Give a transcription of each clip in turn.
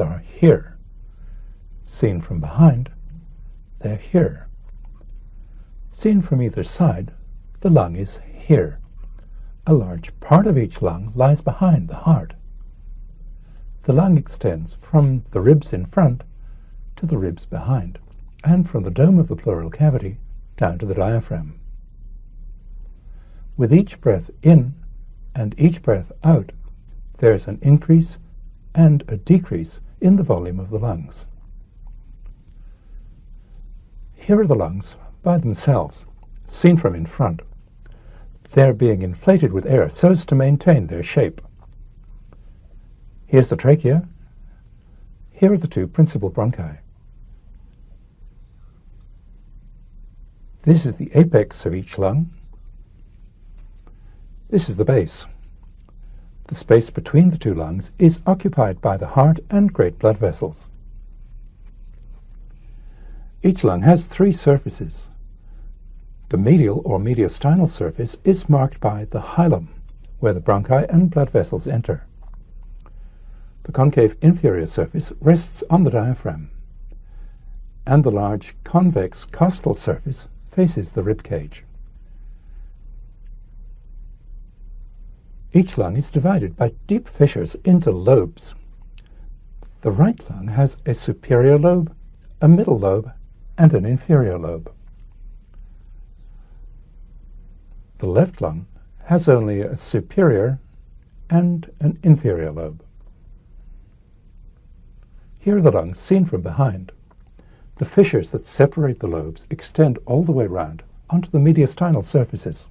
are here. Seen from behind, they're here. Seen from either side, the lung is here. A large part of each lung lies behind the heart. The lung extends from the ribs in front to the ribs behind, and from the dome of the pleural cavity down to the diaphragm. With each breath in and each breath out, there is an increase and a decrease in the volume of the lungs. Here are the lungs by themselves, seen from in front. They're being inflated with air so as to maintain their shape. Here's the trachea. Here are the two principal bronchi. This is the apex of each lung. This is the base. The space between the two lungs is occupied by the heart and great blood vessels. Each lung has three surfaces. The medial or mediastinal surface is marked by the hilum, where the bronchi and blood vessels enter. The concave inferior surface rests on the diaphragm, and the large convex costal surface faces the rib cage. Each lung is divided by deep fissures into lobes. The right lung has a superior lobe, a middle lobe, and an inferior lobe. The left lung has only a superior and an inferior lobe. Here are the lungs seen from behind. The fissures that separate the lobes extend all the way round onto the mediastinal surfaces.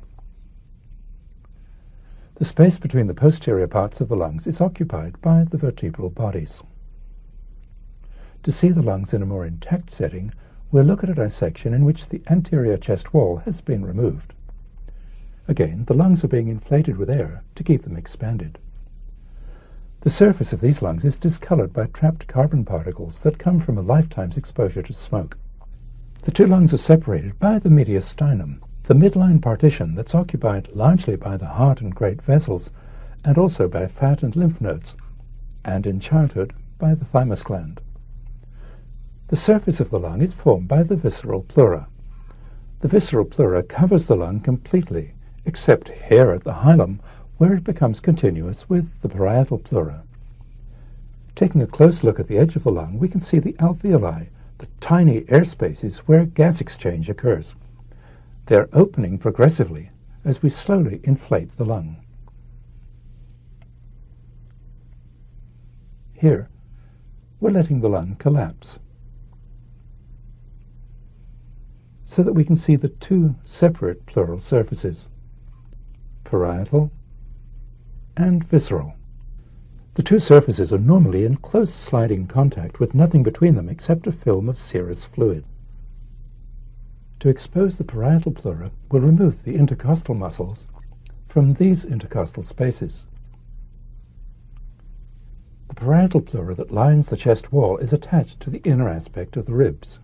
The space between the posterior parts of the lungs is occupied by the vertebral bodies. To see the lungs in a more intact setting, we'll look at a dissection in which the anterior chest wall has been removed. Again, the lungs are being inflated with air to keep them expanded. The surface of these lungs is discolored by trapped carbon particles that come from a lifetime's exposure to smoke. The two lungs are separated by the mediastinum, the midline partition that's occupied largely by the heart and great vessels, and also by fat and lymph nodes, and in childhood by the thymus gland. The surface of the lung is formed by the visceral pleura. The visceral pleura covers the lung completely, except here at the hilum, where it becomes continuous with the parietal pleura. Taking a close look at the edge of the lung, we can see the alveoli, the tiny air spaces where gas exchange occurs. They are opening progressively as we slowly inflate the lung. Here, we're letting the lung collapse so that we can see the two separate pleural surfaces, parietal and visceral. The two surfaces are normally in close sliding contact with nothing between them except a film of serous fluid. To expose the parietal pleura, we'll remove the intercostal muscles from these intercostal spaces. The parietal pleura that lines the chest wall is attached to the inner aspect of the ribs.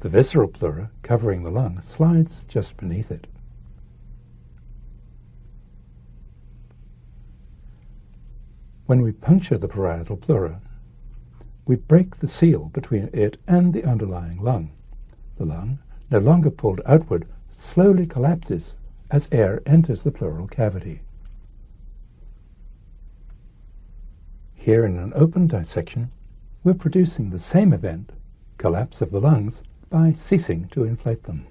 The visceral pleura, covering the lung, slides just beneath it. When we puncture the parietal pleura, we break the seal between it and the underlying lung. The lung, no longer pulled outward, slowly collapses as air enters the pleural cavity. Here in an open dissection, we're producing the same event, collapse of the lungs, by ceasing to inflate them.